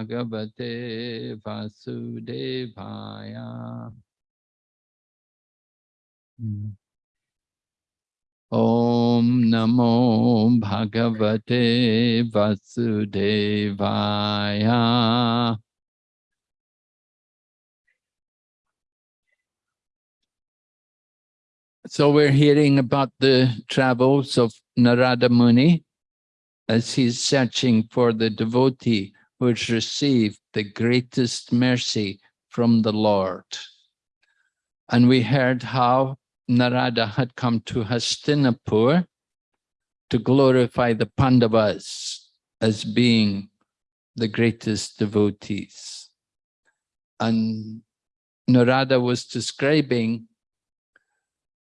Bhagavate Vasudevaya. Om Namo Bhagavate Vasudevaya. So we're hearing about the travels of Narada Muni as he's searching for the devotee has received the greatest mercy from the Lord. And we heard how Narada had come to Hastinapur to glorify the Pandavas as being the greatest devotees. And Narada was describing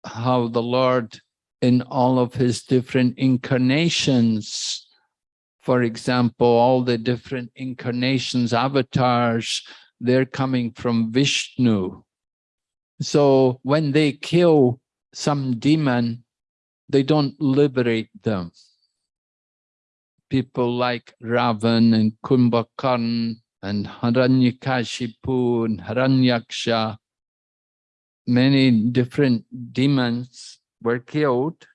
how the Lord in all of his different incarnations, for example, all the different incarnations, avatars, they're coming from Vishnu. So when they kill some demon, they don't liberate them. People like Ravan and Kumbhakarn and Haranyakashipu and Haranyaksha, many different demons were killed.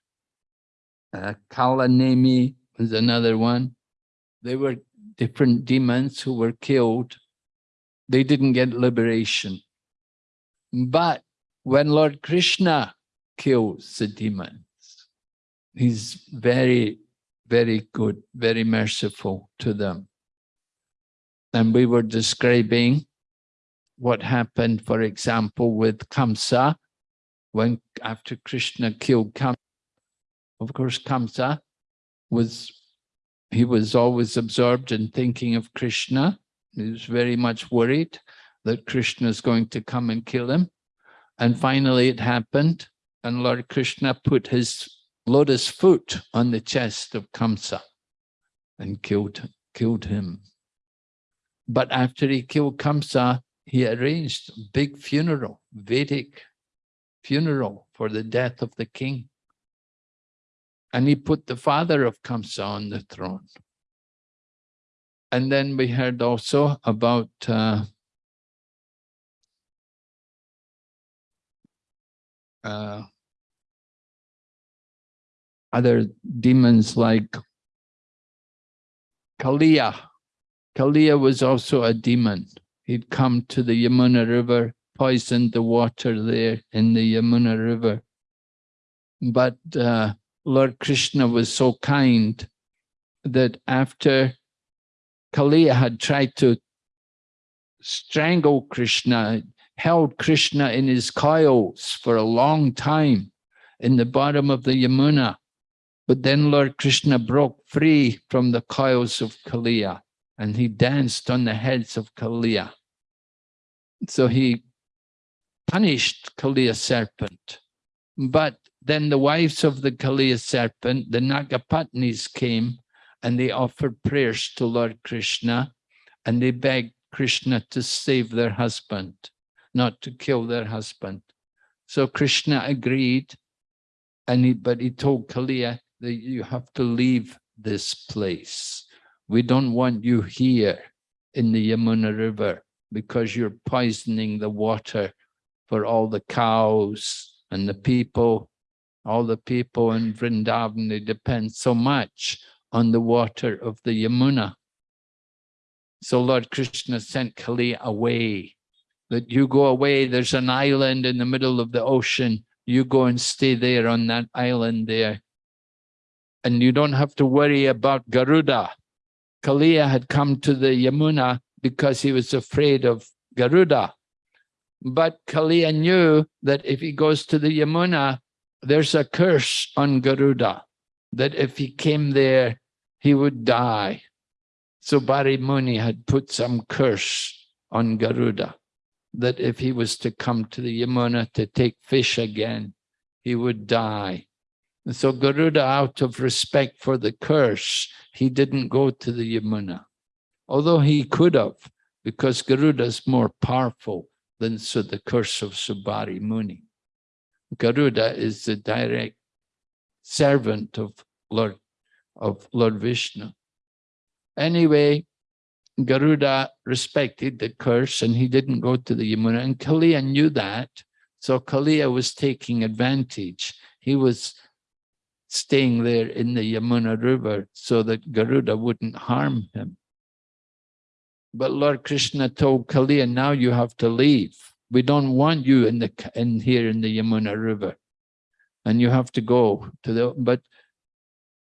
Uh, Kalanemi was another one. They were different demons who were killed. They didn't get liberation. But when Lord Krishna kills the demons, he's very, very good, very merciful to them. And we were describing what happened, for example, with Kamsa when after Krishna killed Kamsa, of course, Kamsa was, he was always absorbed in thinking of Krishna. He was very much worried that Krishna is going to come and kill him. And finally it happened and Lord Krishna put his lotus foot on the chest of Kamsa and killed, killed him. But after he killed Kamsa, he arranged a big funeral, Vedic funeral for the death of the king. And he put the father of Kamsa on the throne. And then we heard also about uh, uh, other demons like Kaliya. Kaliya was also a demon. He'd come to the Yamuna River, poisoned the water there in the Yamuna River. But uh, Lord Krishna was so kind that after Kaliya had tried to strangle Krishna, held Krishna in his coils for a long time in the bottom of the Yamuna. But then Lord Krishna broke free from the coils of Kaliya and he danced on the heads of Kaliya. So he punished Kaliya serpent. But then the wives of the Kaliya serpent, the Nagapatnis came and they offered prayers to Lord Krishna and they begged Krishna to save their husband not to kill their husband. So Krishna agreed, and he, but he told Kaliya that you have to leave this place. We don't want you here in the Yamuna River because you're poisoning the water for all the cows and the people, all the people in Vrindavan, they depend so much on the water of the Yamuna. So Lord Krishna sent Kali away that you go away, there's an island in the middle of the ocean, you go and stay there on that island there. And you don't have to worry about Garuda. Kaliya had come to the Yamuna because he was afraid of Garuda. But Kaliya knew that if he goes to the Yamuna, there's a curse on Garuda, that if he came there, he would die. Saubhari Muni had put some curse on Garuda that if he was to come to the Yamuna to take fish again, he would die. And so Garuda, out of respect for the curse, he didn't go to the Yamuna, although he could have, because Garuda is more powerful than so the curse of Saubhari Muni. Garuda is the direct servant of Lord of Lord Vishnu. Anyway, Garuda respected the curse and he didn't go to the Yamuna. And Kaliya knew that. So Kaliya was taking advantage. He was staying there in the Yamuna River so that Garuda wouldn't harm him. But Lord Krishna told Kaliya, now you have to leave. We don't want you in the in here in the Yamuna River. And you have to go to the but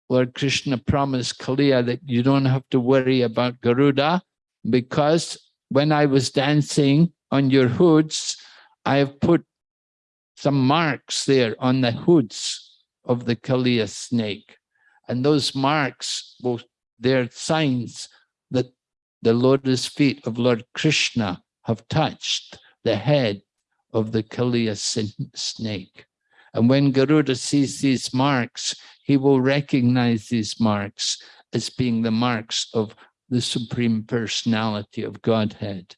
Lord Krishna promised Kaliya that you don't have to worry about Garuda because when I was dancing on your hoods, I have put some marks there on the hoods of the Kaliya snake. And those marks, will, they're signs that the lotus feet of Lord Krishna have touched the head of the Kaliya snake. And when Garuda sees these marks, he will recognize these marks as being the marks of the Supreme Personality of Godhead,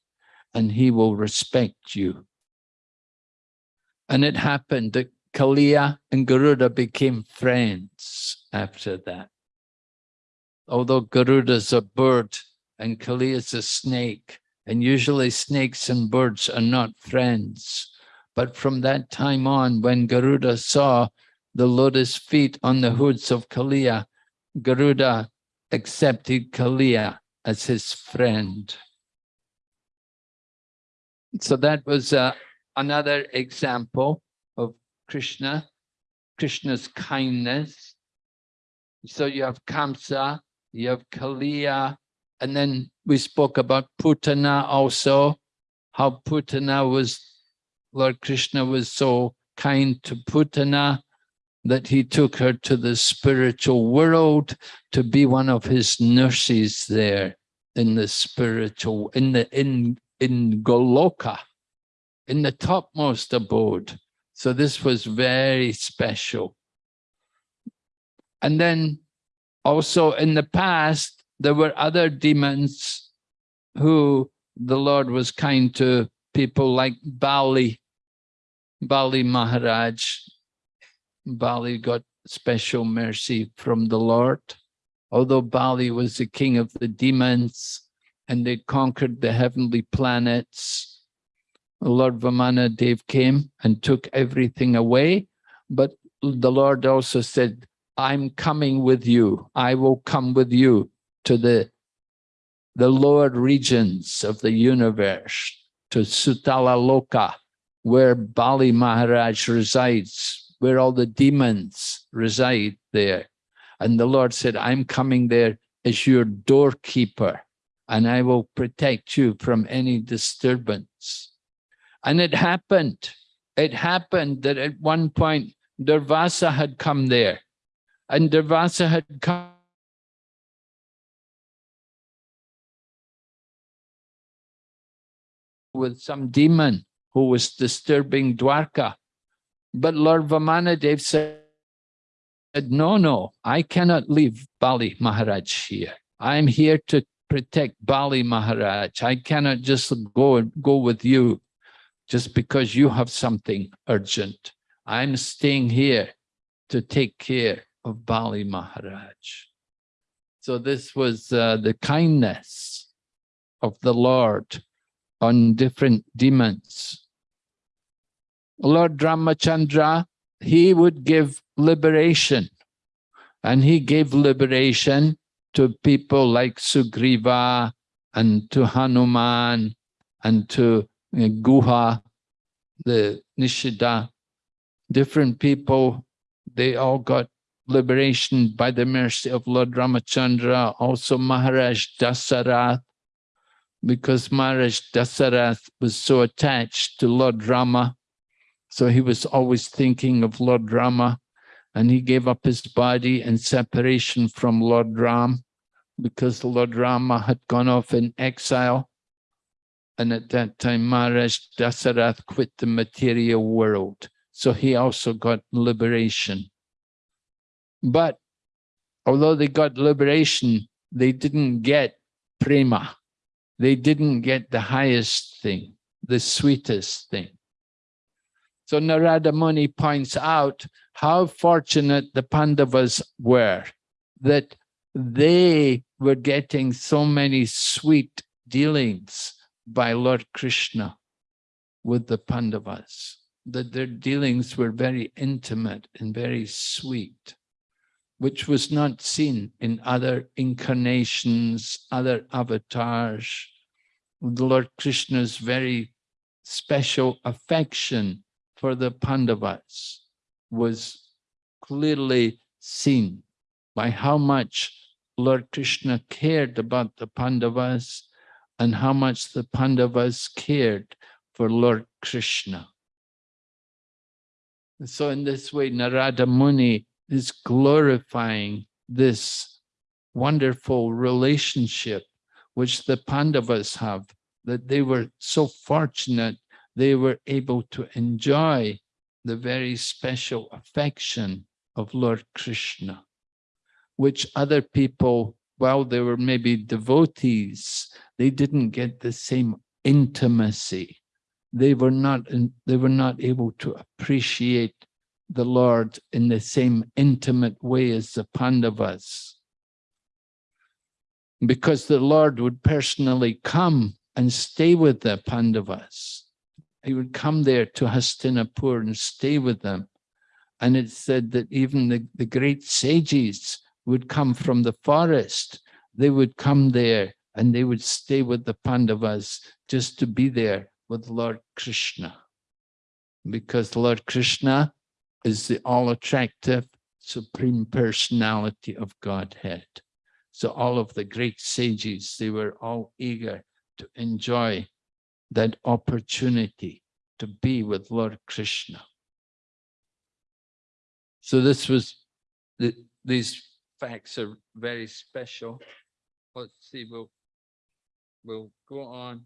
and he will respect you. And it happened that Kaliya and Garuda became friends after that. Although Garuda's a bird and Kaliya's a snake, and usually snakes and birds are not friends. But from that time on, when Garuda saw the lotus feet on the hoods of Kaliya, Garuda accepted Kaliya as his friend. So that was uh, another example of Krishna, Krishna's kindness. So you have Kamsa, you have Kaliya, and then we spoke about Putana also, how Putana was, Lord Krishna was so kind to Putana that he took her to the spiritual world to be one of his nurses there in the spiritual, in the in in Goloka, in the topmost abode. So this was very special. And then also in the past, there were other demons who the Lord was kind to people like Bali, Bali Maharaj. Bali got special mercy from the Lord. Although Bali was the king of the demons and they conquered the heavenly planets, Lord Vamana Dev came and took everything away. But the Lord also said, I'm coming with you. I will come with you to the, the lower regions of the universe, to Sutala Loka, where Bali Maharaj resides, where all the demons reside there. And the Lord said, I'm coming there as your doorkeeper, and I will protect you from any disturbance. And it happened. It happened that at one point, Durvasa had come there and Durvasa had come with some demon who was disturbing Dwarka. But Lord Vamanadev said, no, no, I cannot leave Bali Maharaj here. I'm here to protect Bali Maharaj. I cannot just go, go with you just because you have something urgent. I'm staying here to take care of Bali Maharaj. So this was uh, the kindness of the Lord on different demons. Lord Ramachandra, he would give liberation and he gave liberation to people like Sugriva and to Hanuman and to uh, Guha, the Nishada, different people, they all got liberation by the mercy of Lord Ramachandra, also Maharaj Dasarath, because Maharaj Dasarath was so attached to Lord Rama, so he was always thinking of Lord Rama, and he gave up his body in separation from Lord Ram, because Lord Rama had gone off in exile, and at that time Maharaj Dasarath quit the material world, so he also got liberation. But although they got liberation, they didn't get prema. They didn't get the highest thing, the sweetest thing. So Narada Muni points out how fortunate the Pandavas were that they were getting so many sweet dealings by Lord Krishna with the Pandavas, that their dealings were very intimate and very sweet which was not seen in other incarnations, other avatars. The Lord Krishna's very special affection for the Pandavas was clearly seen by how much Lord Krishna cared about the Pandavas and how much the Pandavas cared for Lord Krishna. So in this way, Narada Muni is glorifying this wonderful relationship which the Pandavas have, that they were so fortunate they were able to enjoy the very special affection of Lord Krishna, which other people, while they were maybe devotees, they didn't get the same intimacy. They were not, they were not able to appreciate the Lord in the same intimate way as the Pandavas. Because the Lord would personally come and stay with the Pandavas. He would come there to Hastinapur and stay with them. And it said that even the, the great sages would come from the forest. They would come there and they would stay with the Pandavas just to be there with Lord Krishna. Because Lord Krishna is the all-attractive supreme personality of Godhead. So all of the great sages, they were all eager to enjoy that opportunity to be with Lord Krishna. So this was, the, these facts are very special. Let's see, we'll, we'll go on.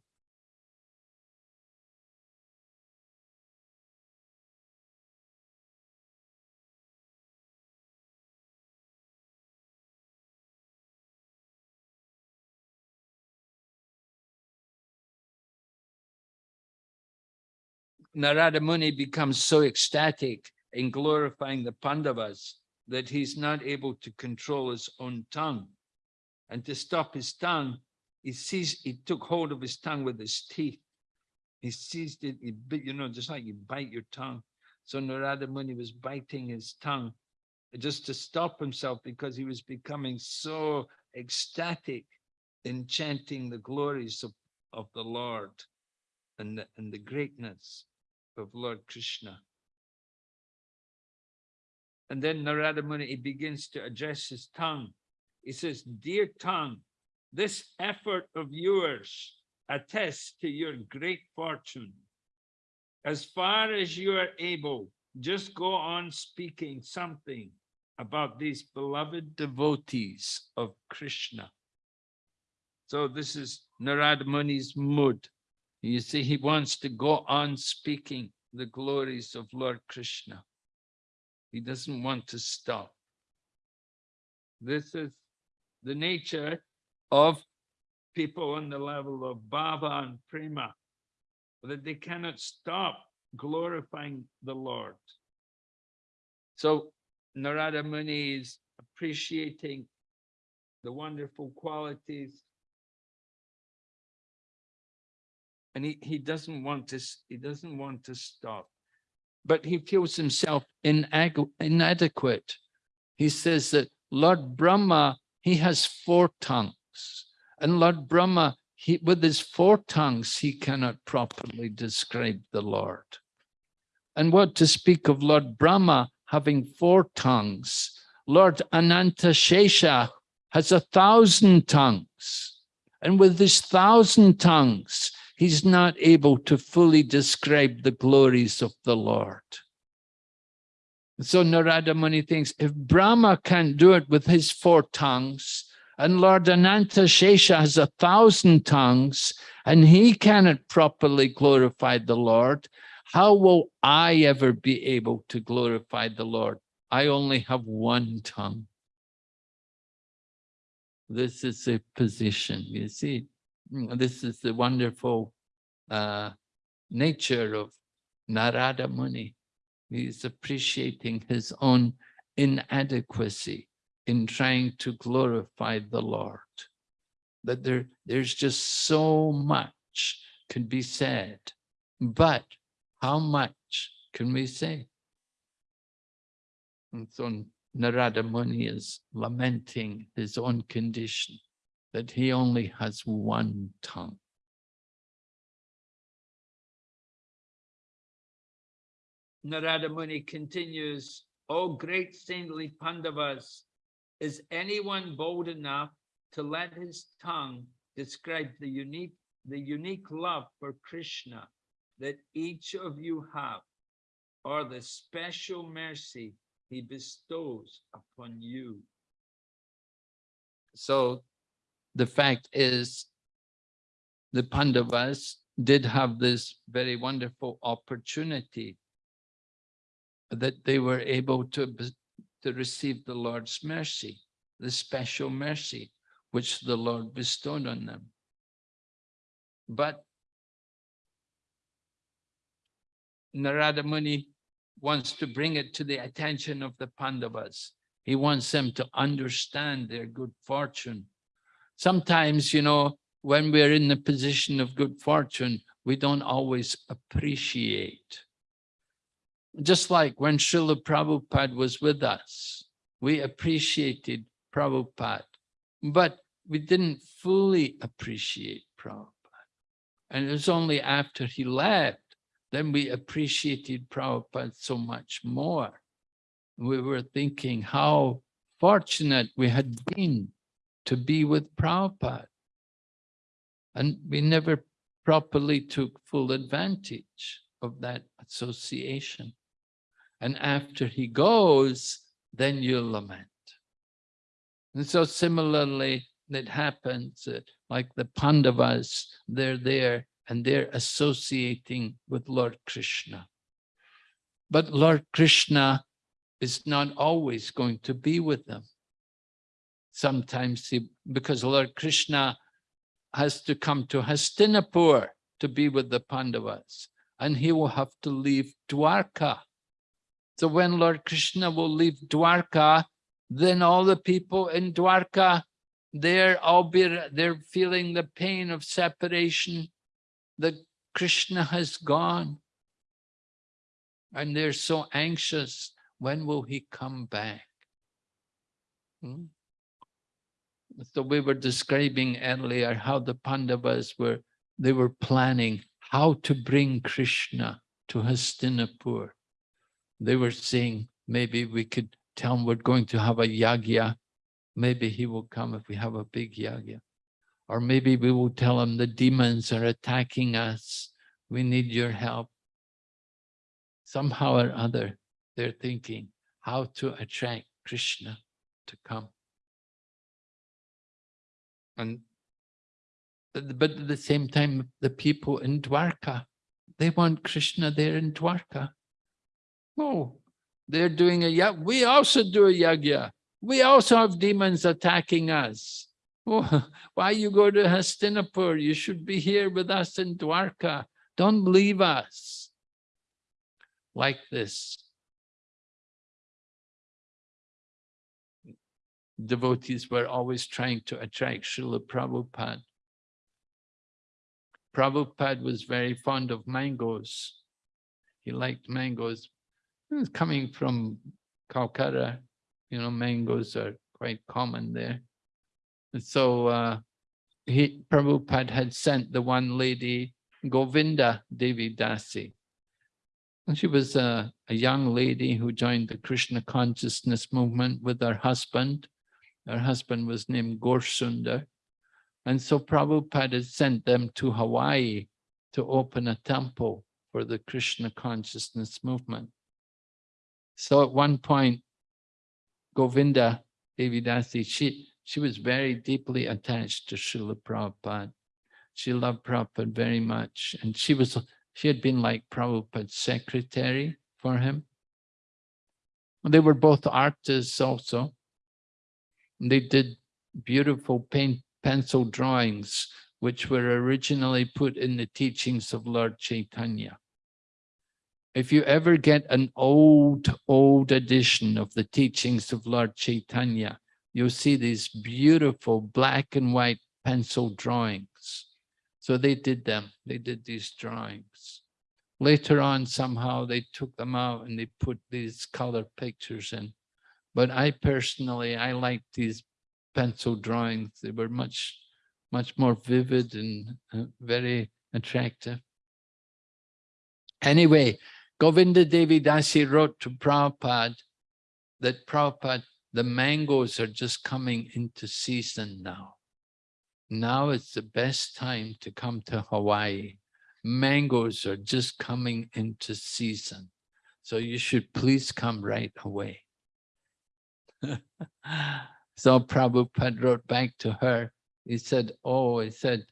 Narada Muni becomes so ecstatic in glorifying the Pandavas that he's not able to control his own tongue. And to stop his tongue, he seized, he took hold of his tongue with his teeth. He seized it, he bit, you know, just like you bite your tongue. So Narada Muni was biting his tongue just to stop himself because he was becoming so ecstatic in chanting the glories of, of the Lord and the, and the greatness of Lord Krishna. And then Narada Muni, he begins to address his tongue. He says, dear tongue, this effort of yours attests to your great fortune. As far as you are able, just go on speaking something about these beloved devotees of Krishna. So this is Narada Muni's mood. You see, he wants to go on speaking the glories of Lord Krishna. He doesn't want to stop. This is the nature of people on the level of bhava and prema, that they cannot stop glorifying the Lord. So Narada Muni is appreciating the wonderful qualities and he, he doesn't want to he doesn't want to stop. But he feels himself inadequate. He says that lord brahma he has four tongues. And lord brahma he with his four tongues he cannot properly describe the lord. And what to speak of lord brahma having four tongues? Lord ananta shesha has a thousand tongues. And with his thousand tongues he's not able to fully describe the glories of the Lord. So Narada Muni thinks, if Brahma can't do it with his four tongues, and Lord Ananta Shesha has a thousand tongues, and he cannot properly glorify the Lord, how will I ever be able to glorify the Lord? I only have one tongue. This is a position, you see. Mm, this is the wonderful uh, nature of Narada Muni. He's appreciating his own inadequacy in trying to glorify the Lord. That there, there's just so much can be said, but how much can we say? And so Narada Muni is lamenting his own condition that he only has one tongue. Narada Muni continues, O great saintly Pandavas, is anyone bold enough to let his tongue describe the unique, the unique love for Krishna that each of you have, or the special mercy he bestows upon you? So the fact is the Pandavas did have this very wonderful opportunity that they were able to, to receive the Lord's mercy, the special mercy which the Lord bestowed on them. But Narada Muni wants to bring it to the attention of the Pandavas. He wants them to understand their good fortune sometimes, you know, when we're in the position of good fortune, we don't always appreciate. Just like when Srila Prabhupada was with us, we appreciated Prabhupada, but we didn't fully appreciate Prabhupada. And it was only after he left, then we appreciated Prabhupada so much more. We were thinking how fortunate we had been to be with Prabhupada. And we never properly took full advantage of that association. And after he goes, then you lament. And so similarly, it happens uh, like the Pandavas, they're there and they're associating with Lord Krishna. But Lord Krishna is not always going to be with them. Sometimes he, because Lord Krishna has to come to Hastinapur to be with the Pandavas, and he will have to leave Dwarka. So when Lord Krishna will leave Dwarka, then all the people in Dwarka, they're all be, they're feeling the pain of separation that Krishna has gone. And they're so anxious, when will he come back? Hmm? So we were describing earlier how the Pandavas were, they were planning how to bring Krishna to Hastinapur. They were saying, maybe we could tell him we're going to have a yagya. Maybe he will come if we have a big yagya. Or maybe we will tell him the demons are attacking us. We need your help. Somehow or other, they're thinking how to attract Krishna to come. And but at the same time, the people in Dwarka, they want Krishna there in Dwarka. Oh, they're doing a yag. We also do a yagya. We also have demons attacking us. Oh, why you go to Hastinapur? You should be here with us in Dwarka. Don't leave us. Like this. Devotees were always trying to attract Srila Prabhupada. Prabhupada was very fond of mangoes. He liked mangoes. Coming from Calcutta, you know, mangoes are quite common there. And so uh, he, Prabhupada had sent the one lady, Govinda Devi Dasi. And she was a, a young lady who joined the Krishna consciousness movement with her husband. Her husband was named Gorsundar. And so Prabhupada sent them to Hawaii to open a temple for the Krishna consciousness movement. So at one point, Govinda Devidasi, she, she was very deeply attached to Srila Prabhupada. She loved Prabhupada very much. And she was she had been like Prabhupada's secretary for him. They were both artists also. They did beautiful paint pencil drawings, which were originally put in the teachings of Lord Chaitanya. If you ever get an old, old edition of the teachings of Lord Chaitanya, you'll see these beautiful black and white pencil drawings. So they did them, they did these drawings. Later on, somehow they took them out and they put these color pictures in. But I personally, I like these pencil drawings. They were much, much more vivid and uh, very attractive. Anyway, Govinda Devi Dasi wrote to Prabhupada that Prabhupada, the mangoes are just coming into season now. Now it's the best time to come to Hawaii. Mangoes are just coming into season. So you should please come right away. So Prabhupada wrote back to her. He said, oh, he said,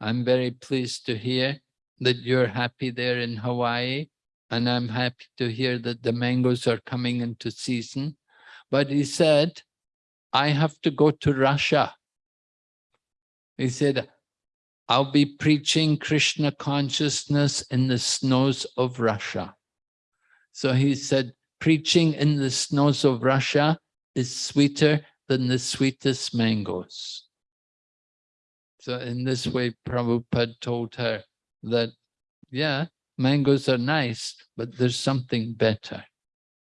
I'm very pleased to hear that you're happy there in Hawaii. And I'm happy to hear that the mangoes are coming into season. But he said, I have to go to Russia. He said, I'll be preaching Krishna consciousness in the snows of Russia. So he said, preaching in the snows of Russia is sweeter than the sweetest mangoes. So in this way, Prabhupada told her that, yeah, mangoes are nice, but there's something better.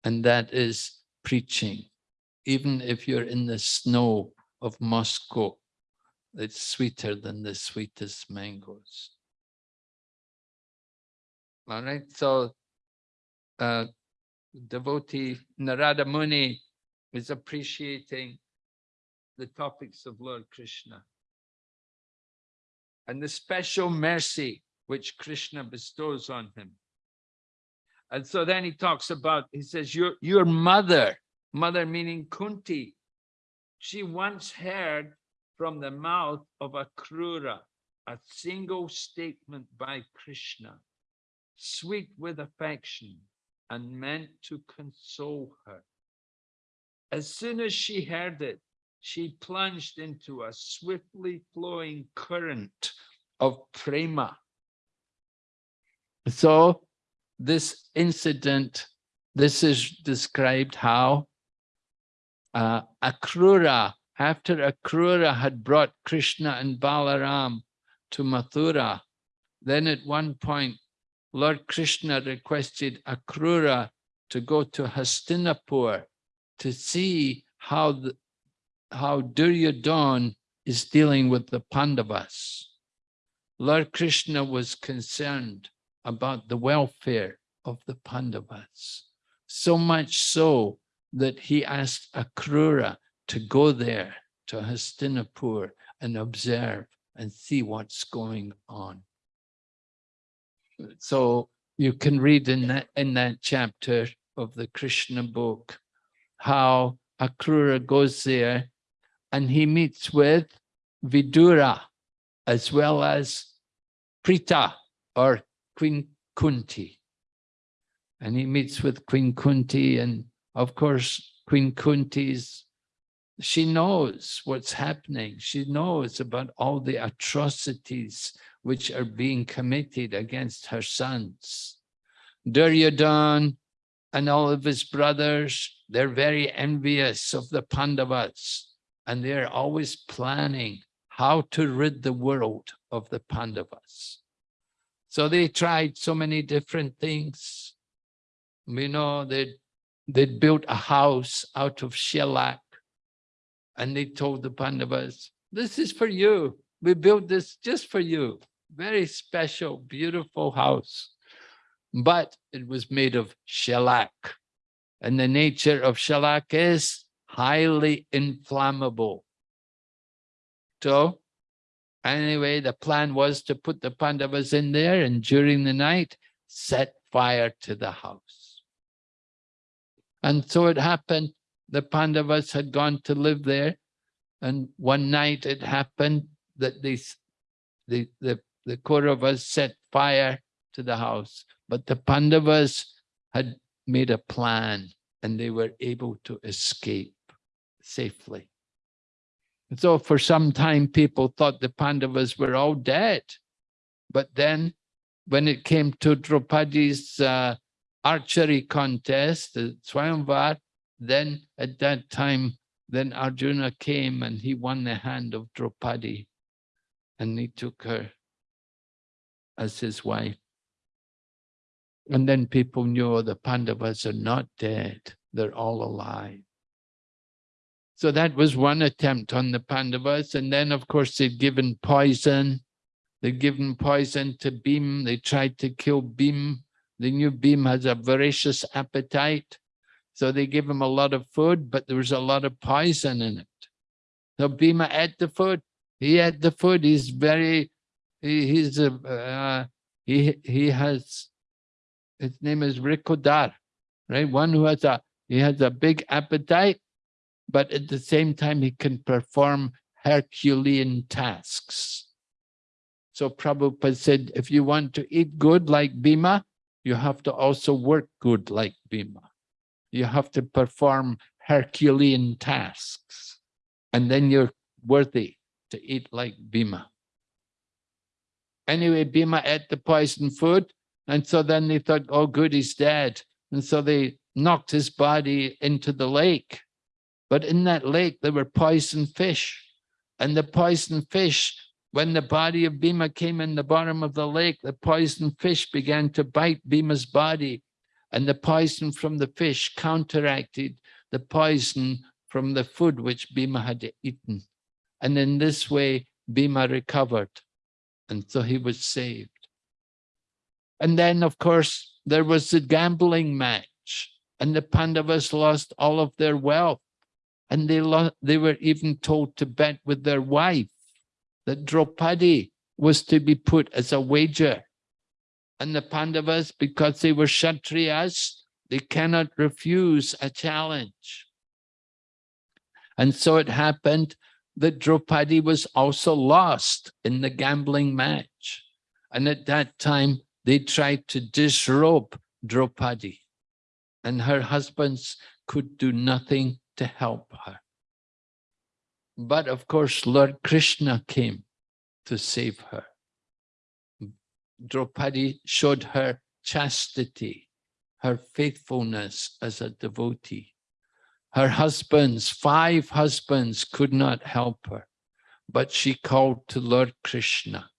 And that is preaching. Even if you're in the snow of Moscow, it's sweeter than the sweetest mangoes. All right, so uh, devotee Narada Muni is appreciating the topics of Lord Krishna. And the special mercy which Krishna bestows on him. And so then he talks about, he says, your, your mother, mother meaning Kunti, she once heard from the mouth of Akrura a single statement by Krishna, sweet with affection and meant to console her. As soon as she heard it, she plunged into a swiftly flowing current of prema. So this incident, this is described how uh, Akrura, after Akrura had brought Krishna and Balaram to Mathura, then at one point, Lord Krishna requested Akrura to go to Hastinapur to see how the, how Duryodhana is dealing with the Pandavas. Lord Krishna was concerned about the welfare of the Pandavas. So much so that he asked Akrura to go there to Hastinapur and observe and see what's going on. So you can read in that in that chapter of the Krishna book how Akrura goes there and he meets with Vidura as well as Pritha or Queen Kunti. And he meets with Queen Kunti and of course Queen Kunti's, she knows what's happening. She knows about all the atrocities which are being committed against her sons. Duryodhan and all of his brothers, they're very envious of the Pandavas and they're always planning how to rid the world of the Pandavas. So they tried so many different things. You know, they they built a house out of shellac and they told the Pandavas, this is for you. We built this just for you. Very special, beautiful house. But it was made of shellac. And the nature of shellac is highly inflammable. So Anyway, the plan was to put the Pandavas in there and during the night, set fire to the house. And so it happened, the Pandavas had gone to live there. And one night it happened that they, the, the, the Kauravas set fire to the house. But the Pandavas had made a plan and they were able to escape safely. And so for some time, people thought the Pandavas were all dead. But then when it came to Draupadi's uh, archery contest, the Swayamvar, then at that time, then Arjuna came and he won the hand of Draupadi and he took her as his wife. And then people knew the Pandavas are not dead, they're all alive. So that was one attempt on the Pandavas. And then, of course, they'd given poison. They'd given poison to Bhim. They tried to kill Bhim. They knew Bhim has a voracious appetite. So they gave him a lot of food, but there was a lot of poison in it. So Bhima ate the food. He ate the food. He's very, he, he's a, uh, he, he has, his name is Vrikodar, right? One who has a, he has a big appetite but at the same time, he can perform Herculean tasks. So Prabhupada said, if you want to eat good like Bhima, you have to also work good like Bhima. You have to perform Herculean tasks, and then you're worthy to eat like Bhima. Anyway, Bhima ate the poison food, and so then they thought, oh good, he's dead. And so they knocked his body into the lake. But in that lake, there were poison fish. And the poison fish, when the body of Bhima came in the bottom of the lake, the poison fish began to bite Bhima's body. And the poison from the fish counteracted the poison from the food which Bhima had eaten. And in this way, Bhima recovered. And so he was saved. And then, of course, there was the gambling match. And the Pandavas lost all of their wealth. And they, they were even told to bet with their wife that Draupadi was to be put as a wager. And the Pandavas, because they were Kshatriyas, they cannot refuse a challenge. And so it happened that Draupadi was also lost in the gambling match. And at that time, they tried to disrobe Draupadi and her husbands could do nothing to help her. But of course, Lord Krishna came to save her. Draupadi showed her chastity, her faithfulness as a devotee. Her husbands, five husbands could not help her, but she called to Lord Krishna.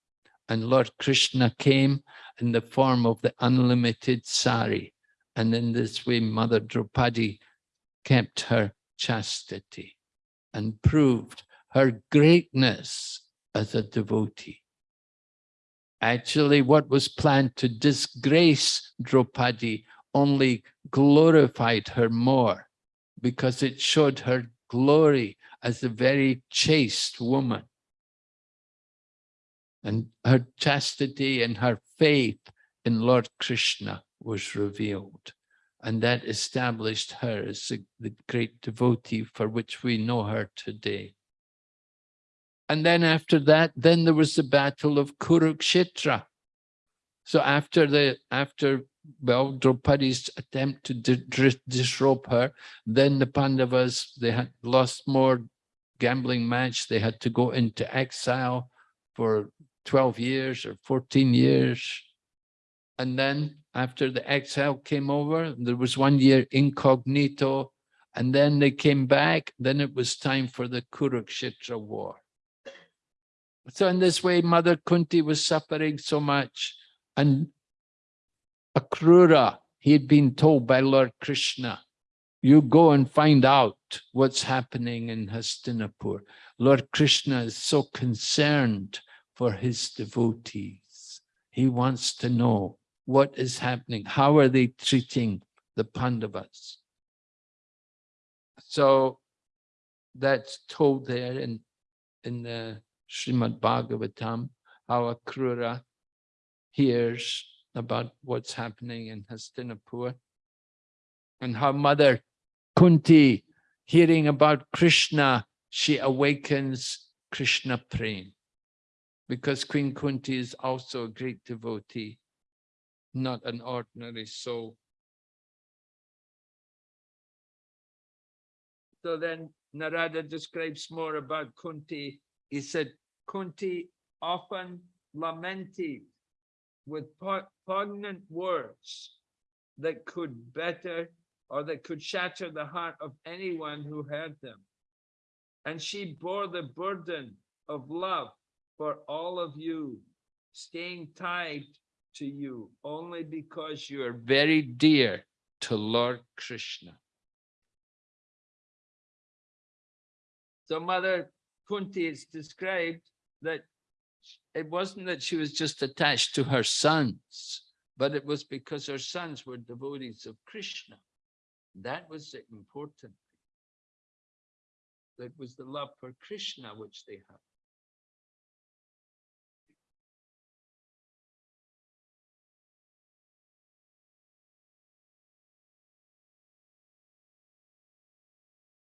And Lord Krishna came in the form of the unlimited sari. And in this way, Mother Draupadi kept her chastity and proved her greatness as a devotee. Actually, what was planned to disgrace Draupadi only glorified her more because it showed her glory as a very chaste woman. And her chastity and her faith in Lord Krishna was revealed. And that established her as the, the great devotee for which we know her today. And then after that, then there was the battle of Kurukshetra. So after the, after, well, Draupadi's attempt to disrobe her, then the Pandavas, they had lost more gambling match. They had to go into exile for 12 years or 14 years. And then after the exile came over, there was one year incognito, and then they came back, then it was time for the Kurukshetra war. So in this way, Mother Kunti was suffering so much. And Akrura, he had been told by Lord Krishna, you go and find out what's happening in Hastinapur. Lord Krishna is so concerned for his devotees. He wants to know what is happening? How are they treating the Pandavas? So that's told there in, in the Srimad Bhagavatam, how Akrura hears about what's happening in Hastinapur and how mother Kunti, hearing about Krishna, she awakens Krishna Prem because Queen Kunti is also a great devotee not an ordinary soul. So then Narada describes more about Kunti. He said, Kunti often lamented with poignant words that could better or that could shatter the heart of anyone who heard them. And she bore the burden of love for all of you, staying tied to you only because you are very dear to Lord Krishna. So Mother Kunti is described that it wasn't that she was just attached to her sons, but it was because her sons were devotees of Krishna. That was the important. That was the love for Krishna which they had.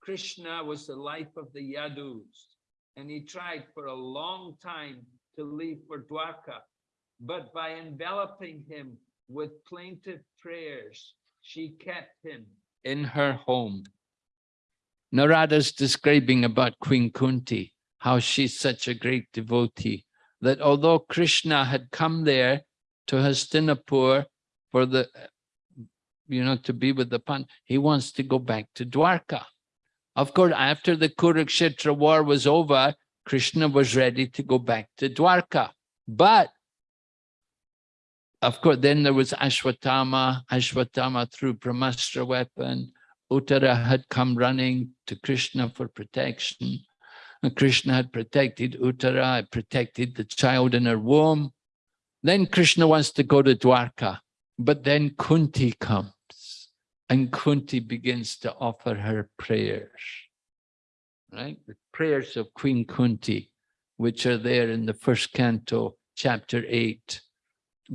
Krishna was the life of the Yadus, and he tried for a long time to leave for Dwarka, but by enveloping him with plaintive prayers, she kept him in her home. Narada's describing about Queen Kunti, how she's such a great devotee, that although Krishna had come there to Hastinapur for the, you know, to be with the Pan, he wants to go back to Dwarka. Of course, after the Kurukshetra war was over, Krishna was ready to go back to Dwarka. But, of course, then there was Ashwatthama. Ashwatthama threw Brahmastra weapon. Uttara had come running to Krishna for protection. And Krishna had protected Uttara, had protected the child in her womb. Then Krishna wants to go to Dwarka. But then Kunti comes. And Kunti begins to offer her prayers, right? The prayers of Queen Kunti, which are there in the first canto, chapter eight.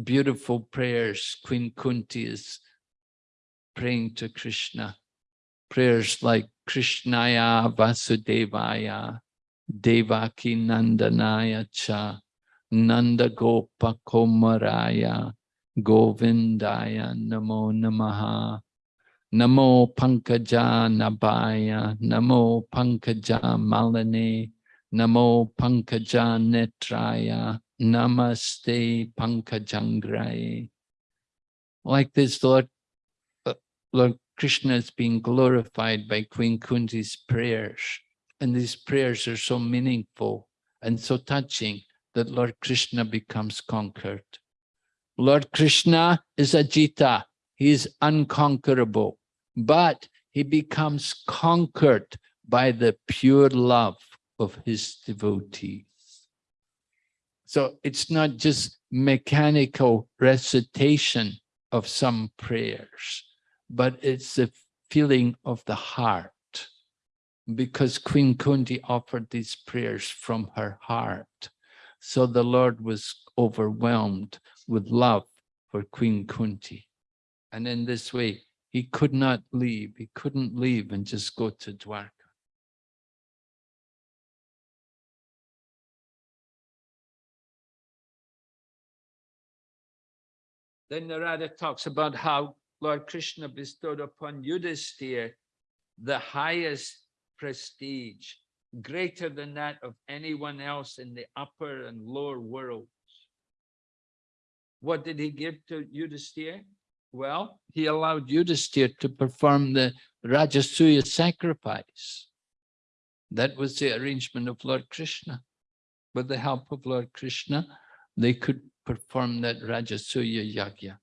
beautiful prayers Queen Kunti is praying to Krishna. Prayers like Krishnaya Vasudevaya, Devaki Nandanaya Cha, Nanda Gopa Komaraya, Govindaya Namo Namaha, Namo Pankaja Nabhaya, Namo Pankaja Malane, Namo Pankaja Netraya, Namaste Pankajangrai. Like this, Lord, uh, Lord Krishna is being glorified by Queen Kunti's prayers. And these prayers are so meaningful and so touching that Lord Krishna becomes conquered. Lord Krishna is Ajita. He is unconquerable, but he becomes conquered by the pure love of his devotees. So it's not just mechanical recitation of some prayers, but it's the feeling of the heart. Because Queen Kunti offered these prayers from her heart. So the Lord was overwhelmed with love for Queen Kunti. And in this way, he could not leave. He couldn't leave and just go to Dwarka. Then Narada talks about how Lord Krishna bestowed upon Yudhisthira the highest prestige, greater than that of anyone else in the upper and lower worlds. What did he give to Yudhisthira? Well, he allowed Yudhisthira to perform the Rajasuya sacrifice. That was the arrangement of Lord Krishna. With the help of Lord Krishna, they could perform that Rajasuya Yagya.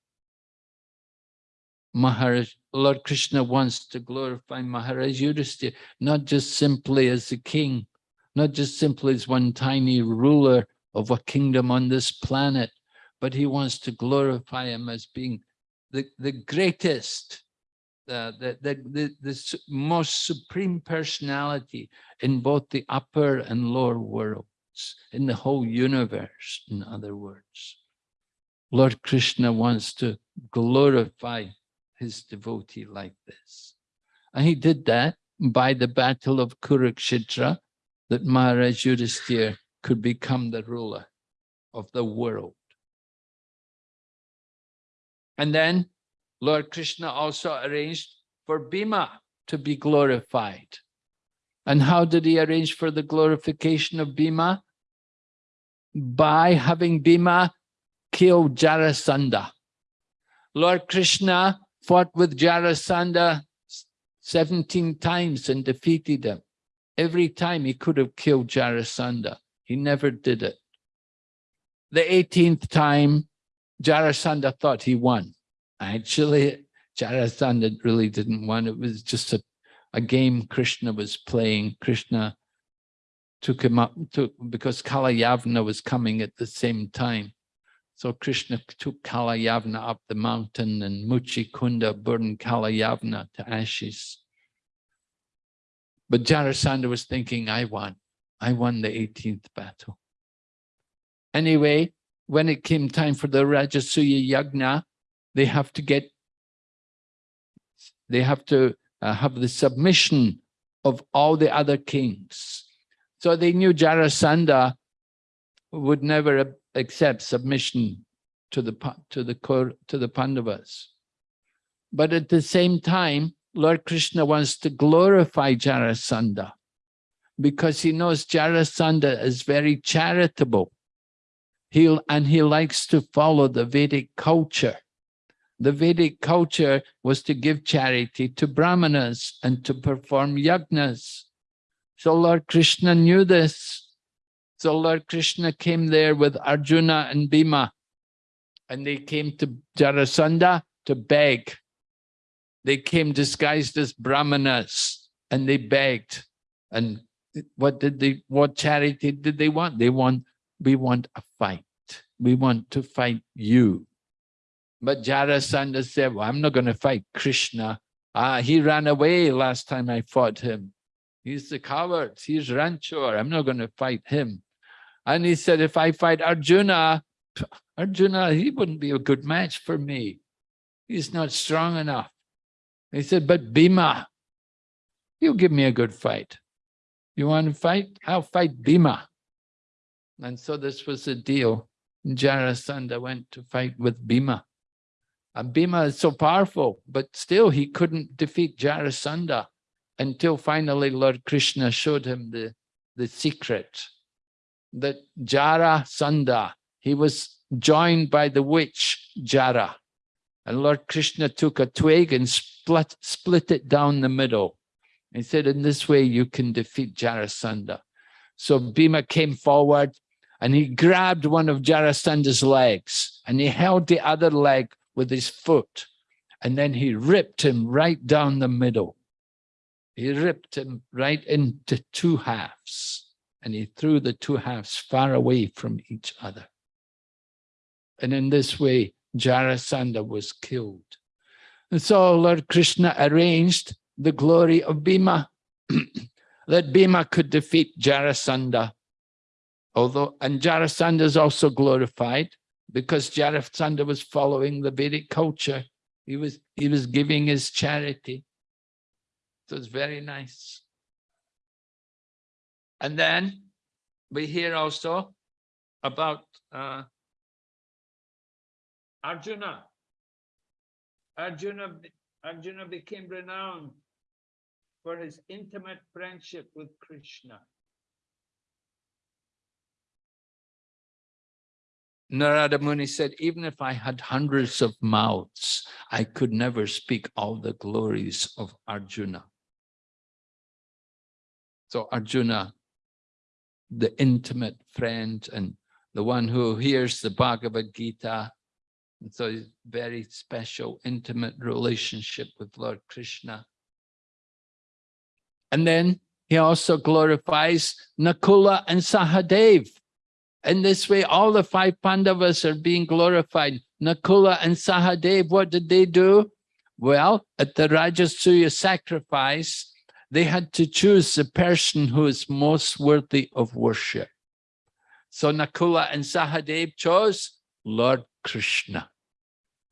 Maharaj, Lord Krishna wants to glorify Maharaj Yudhisthira, not just simply as the king, not just simply as one tiny ruler of a kingdom on this planet, but he wants to glorify him as being the, the greatest, uh, the, the, the, the most supreme personality in both the upper and lower worlds, in the whole universe, in other words. Lord Krishna wants to glorify his devotee like this. And he did that by the battle of Kurukshetra, that Maharaj Yudhisthira could become the ruler of the world. And then Lord Krishna also arranged for Bhima to be glorified. And how did he arrange for the glorification of Bhima? by having Bhima kill Jarasandha. Lord Krishna fought with Jarasandha 17 times and defeated him. Every time he could have killed Jarasandha. He never did it. The 18th time, Jarasandha thought he won. Actually, Jarasandha really didn't win. It was just a, a game Krishna was playing. Krishna took him up to, because Kalayavana was coming at the same time. So Krishna took Kalayavana up the mountain and Muchikunda burned Kalayavana to ashes. But Jarasandha was thinking, I won. I won the 18th battle. Anyway, when it came time for the Rajasuya Yagna, they have to get, they have to uh, have the submission of all the other kings. So they knew Jarasandha would never accept submission to the to the to the Pandavas. But at the same time, Lord Krishna wants to glorify Jarasandha because he knows Jarasandha is very charitable. He and he likes to follow the Vedic culture. The Vedic culture was to give charity to brahmanas and to perform yajnas. So Lord Krishna knew this. So Lord Krishna came there with Arjuna and Bhima, and they came to Jarasandha to beg. They came disguised as brahmanas, and they begged. And what did they, what charity did they want? They want, we want a fight. We want to fight you. But Jarasandha said, well, I'm not going to fight Krishna. Ah, he ran away last time I fought him. He's the coward. He's Ranchor. I'm not going to fight him. And he said, if I fight Arjuna, Arjuna, he wouldn't be a good match for me. He's not strong enough. He said, but Bhima, you give me a good fight. You want to fight? I'll fight Bhima. And so this was the deal. Jarasandha went to fight with Bhima. And Bhima is so powerful, but still he couldn't defeat Jarasandha until finally Lord Krishna showed him the, the secret that Jarasandha, he was joined by the witch Jara. And Lord Krishna took a twig and split, split it down the middle. He said, in this way you can defeat Jarasandha. So Bhima came forward and he grabbed one of Jarasandha's legs and he held the other leg with his foot. And then he ripped him right down the middle. He ripped him right into two halves and he threw the two halves far away from each other. And in this way, Jarasandha was killed. And so Lord Krishna arranged the glory of Bhima, that Bhima could defeat Jarasandha Although, and Jarasandha is also glorified because Jarasandha was following the Vedic culture. He was, he was giving his charity. So it's very nice. And then we hear also about uh, Arjuna. Arjuna. Arjuna became renowned for his intimate friendship with Krishna. Narada Muni said, even if I had hundreds of mouths, I could never speak all the glories of Arjuna. So Arjuna, the intimate friend and the one who hears the Bhagavad Gita, and so his very special, intimate relationship with Lord Krishna. And then he also glorifies Nakula and Sahadev. In this way, all the five Pandavas are being glorified. Nakula and Sahadev, what did they do? Well, at the Rajasuya sacrifice, they had to choose the person who is most worthy of worship. So Nakula and Sahadev chose Lord Krishna.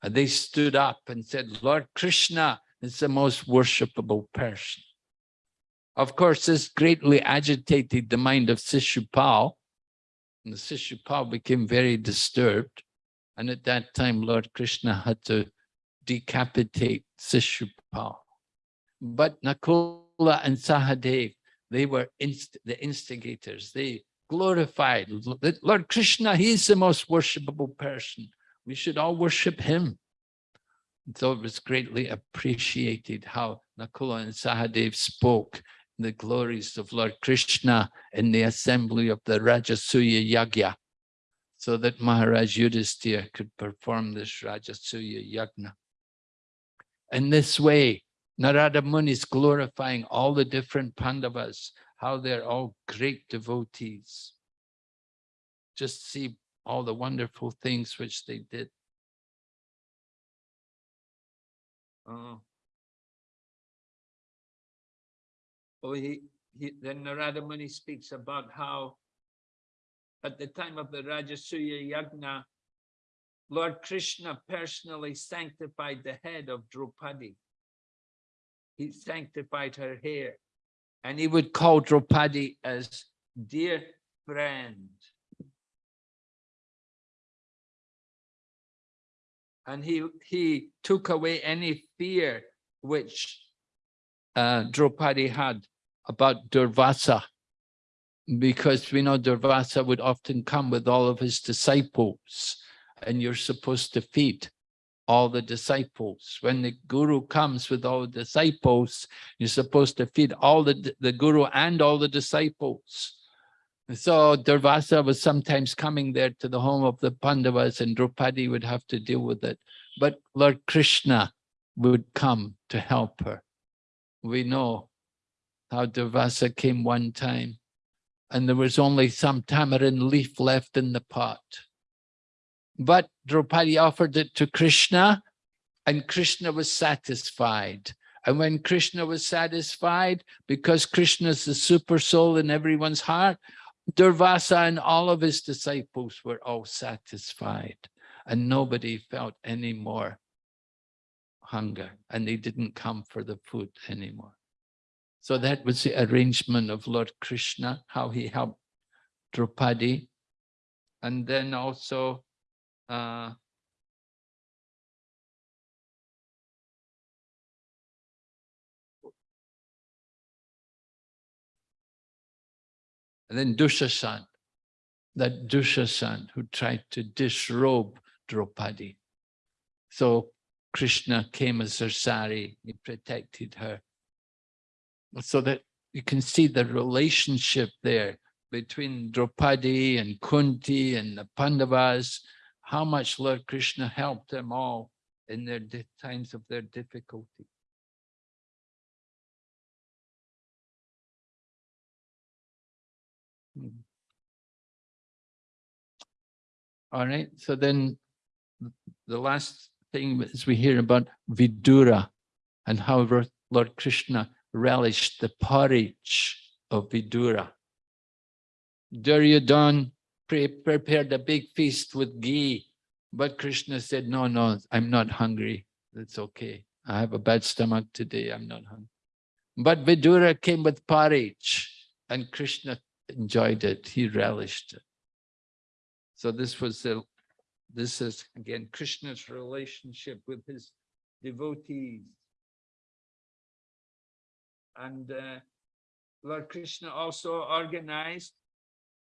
And they stood up and said, Lord Krishna is the most worshipable person. Of course, this greatly agitated the mind of Sishupal, and the Sishupal became very disturbed. And at that time, Lord Krishna had to decapitate Sishupal. But Nakula and Sahadev, they were inst the instigators. They glorified Lord Krishna. He's the most worshipable person. We should all worship him. So it was greatly appreciated how Nakula and Sahadev spoke the glories of Lord Krishna in the assembly of the Rajasuya Yagya, so that Maharaj Yudhisthira could perform this Rajasuya Yagna. In this way, Narada Muni is glorifying all the different Pandavas, how they're all great devotees. Just see all the wonderful things which they did. Oh. He, he, then Narada Muni speaks about how at the time of the Rajasuya Yagna, Lord Krishna personally sanctified the head of Draupadi. He sanctified her hair and he would call Draupadi as dear friend. And he, he took away any fear which uh, Draupadi had about Durvasa, because we know Durvasa would often come with all of his disciples, and you're supposed to feed all the disciples. When the guru comes with all the disciples, you're supposed to feed all the, the guru and all the disciples. So Durvasa was sometimes coming there to the home of the Pandavas and Draupadi would have to deal with it. But Lord Krishna would come to help her. We know how Durvasa came one time and there was only some tamarind leaf left in the pot. But Draupadi offered it to Krishna and Krishna was satisfied. And when Krishna was satisfied, because Krishna is the super soul in everyone's heart, Durvasa and all of his disciples were all satisfied and nobody felt any more hunger and they didn't come for the food anymore. So that was the arrangement of Lord Krishna, how he helped Draupadi. And then also uh, And then Dushasan, that Dushasan who tried to disrobe Draupadi. So Krishna came as her sari, he protected her. So that you can see the relationship there between Draupadi and Kunti and the Pandavas, how much Lord Krishna helped them all in their times of their difficulty. Hmm. All right, so then the last thing is we hear about Vidura and how Lord Krishna relished the porridge of Vidura. Duryodhan pre prepared a big feast with ghee, but Krishna said, no, no, I'm not hungry. That's okay. I have a bad stomach today. I'm not hungry. But Vidura came with porridge and Krishna enjoyed it. He relished it. So this was the, this is again, Krishna's relationship with his devotees. And uh, Lord Krishna also organized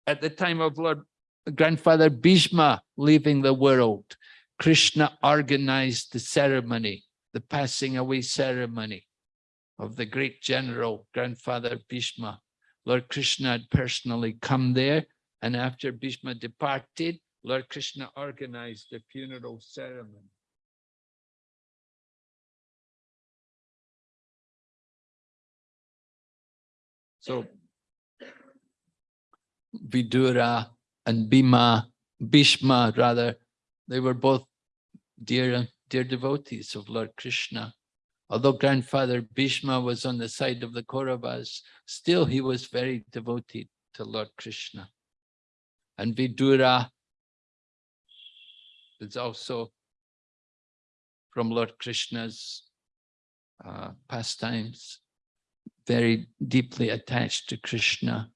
at the time of Lord grandfather Bhishma leaving the world, Krishna organized the ceremony, the passing away ceremony of the great general grandfather Bhishma. Lord Krishna had personally come there and after Bhishma departed, Lord Krishna organized the funeral ceremony. So Vidura and Bhima, Bhishma rather, they were both dear, dear devotees of Lord Krishna. Although grandfather Bhishma was on the side of the Kauravas, still he was very devoted to Lord Krishna. And Vidura is also from Lord Krishna's uh, pastimes, very deeply attached to Krishna.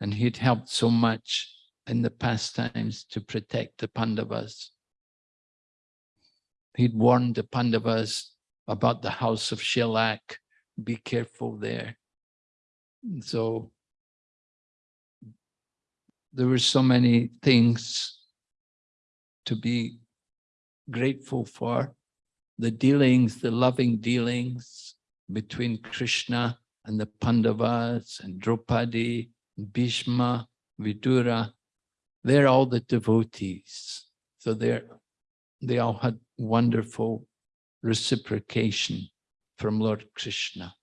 And he'd helped so much in the pastimes to protect the Pandavas. He'd warned the Pandavas about the house of shellac, be careful there. So there were so many things to be grateful for. The dealings, the loving dealings between Krishna and the Pandavas and Draupadi, Bhishma, Vidura, they're all the devotees. So they're, they all had wonderful reciprocation from Lord Krishna.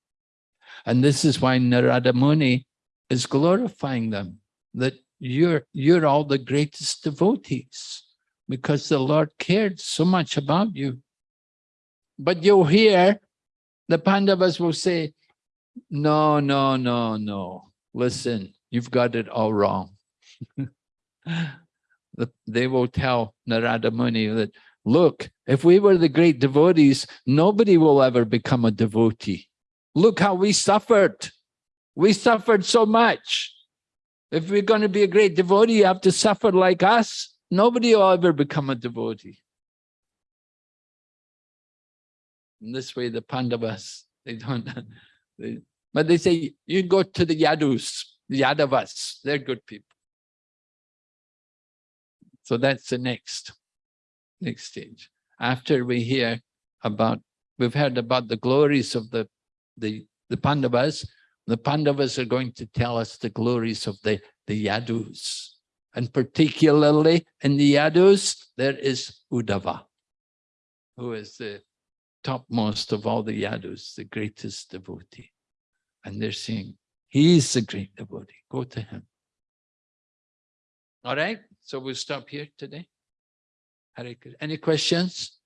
And this is why Narada Muni is glorifying them, that you're, you're all the greatest devotees because the Lord cared so much about you. But you'll hear the Pandavas will say, no, no, no, no. Listen, you've got it all wrong. they will tell Narada Muni that, look, if we were the great devotees, nobody will ever become a devotee. Look how we suffered. We suffered so much. If we're going to be a great devotee, you have to suffer like us. Nobody will ever become a devotee. In this way, the Pandavas, they don't, but they say, you go to the Yadus, the Yadavas, they're good people. So that's the next, next stage. After we hear about, we've heard about the glories of the, the, the Pandavas, the Pandavas are going to tell us the glories of the, the Yadus. And particularly in the Yadus, there is Uddhava, who is the topmost of all the Yadus, the greatest devotee. And they're saying, he's the great devotee, go to him. All right, so we'll stop here today. Any questions?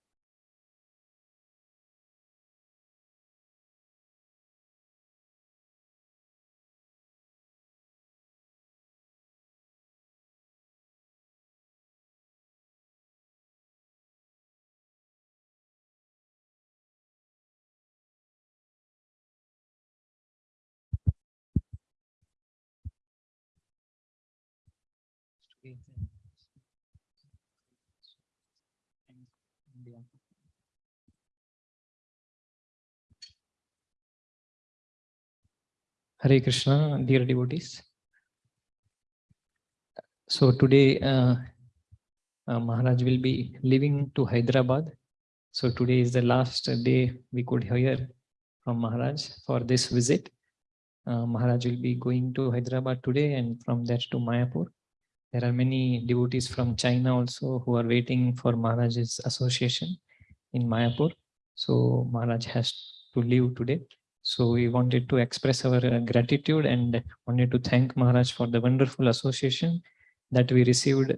Hare Krishna, dear devotees. So today, uh, uh, Maharaj will be leaving to Hyderabad. So today is the last day we could hear from Maharaj for this visit. Uh, Maharaj will be going to Hyderabad today and from there to Mayapur. There are many devotees from China also who are waiting for Maharaj's association in Mayapur. So Maharaj has to leave today. So we wanted to express our uh, gratitude and wanted to thank Maharaj for the wonderful association that we received.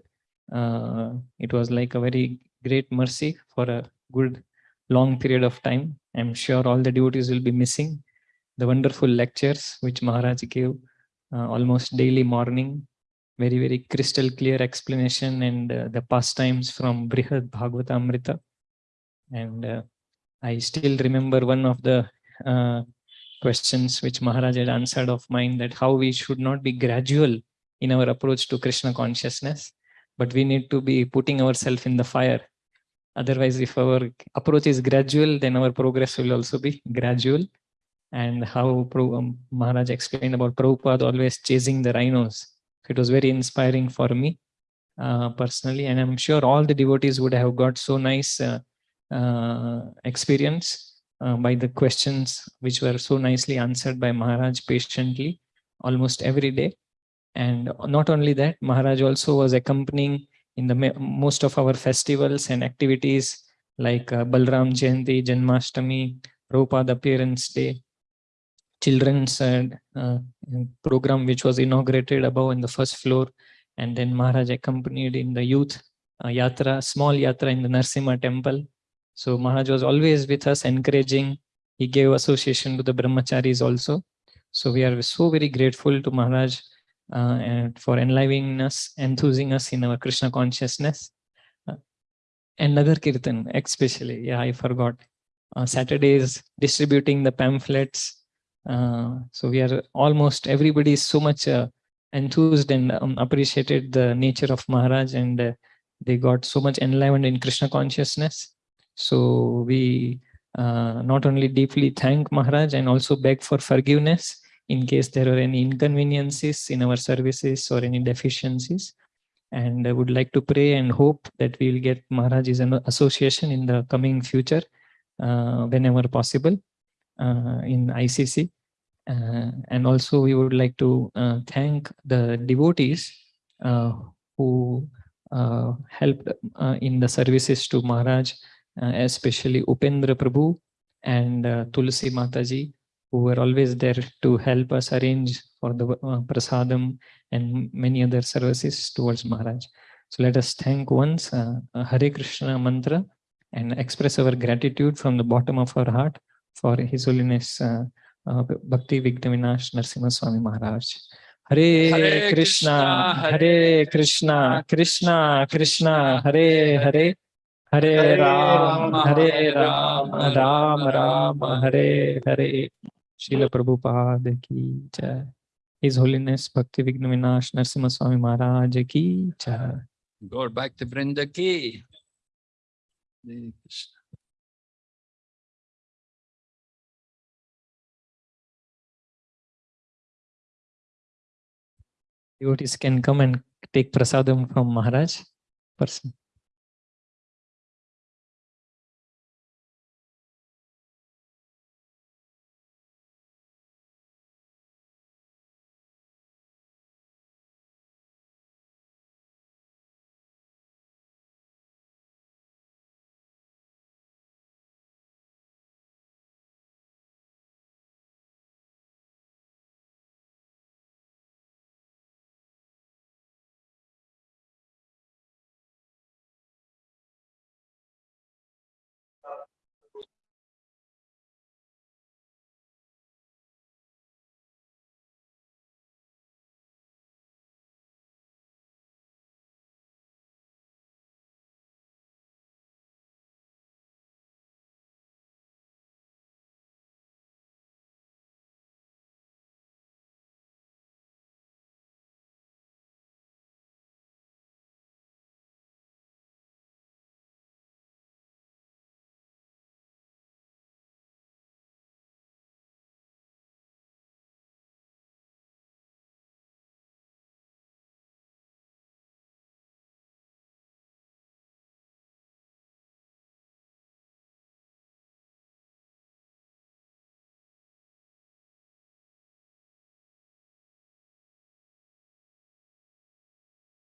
Uh, it was like a very great mercy for a good long period of time. I'm sure all the devotees will be missing the wonderful lectures which Maharaj gave uh, almost daily morning. Very, very crystal clear explanation and uh, the pastimes from Brihad Bhagavatamrita. And uh, I still remember one of the uh, questions which Maharaj had answered of mine that how we should not be gradual in our approach to Krishna consciousness, but we need to be putting ourselves in the fire. Otherwise, if our approach is gradual, then our progress will also be gradual. And how um, Maharaj explained about Prabhupada always chasing the rhinos. It was very inspiring for me uh, personally, and I'm sure all the devotees would have got so nice uh, uh, experience uh, by the questions which were so nicely answered by Maharaj patiently almost every day. And not only that, Maharaj also was accompanying in the most of our festivals and activities like uh, Balram Jayanti, Janmashtami, Prabhupada Appearance Day, children's uh, uh, program which was inaugurated above in the first floor and then Maharaj accompanied in the youth uh, yatra, small yatra in the Narsimha temple so Maharaj was always with us, encouraging. He gave association to the brahmacharis also. So we are so very grateful to Maharaj uh, for enlivening us, enthusing us in our Krishna consciousness. Uh, and Nagar Kirtan, especially, yeah, I forgot. Uh, Saturdays, distributing the pamphlets. So we are almost, everybody is so much uh, enthused and um, appreciated the nature of Maharaj and uh, they got so much enlivened in Krishna consciousness. So we uh, not only deeply thank Maharaj and also beg for forgiveness in case there are any inconveniences in our services or any deficiencies. And I would like to pray and hope that we will get Maharaj's association in the coming future uh, whenever possible uh, in ICC. Uh, and also we would like to uh, thank the devotees uh, who helped in the services to Maharaj especially Upendra Prabhu and Tulsi Mataji, who were always there to help us arrange for the uh, prasadam and many other services towards Maharaj. So let us thank once uh, Hare Krishna mantra and express our gratitude from the bottom of our heart for His Holiness uh, uh, Bhakti Vignavinash Narsimha Swami Maharaj. Hare, Hare Krishna, Hare Krishna, Krishna Krishna, Hare Hare, Hare Ram, Hare Ram, Ram Ram, Hare Hare. Srila Prabhupada ki jai. His Holiness Bhakti Vigna Vinash Narsimha Swami Maharaj ki jai. Go back to Vrinda ki. Devotees can come and take prasadam from Maharaj person.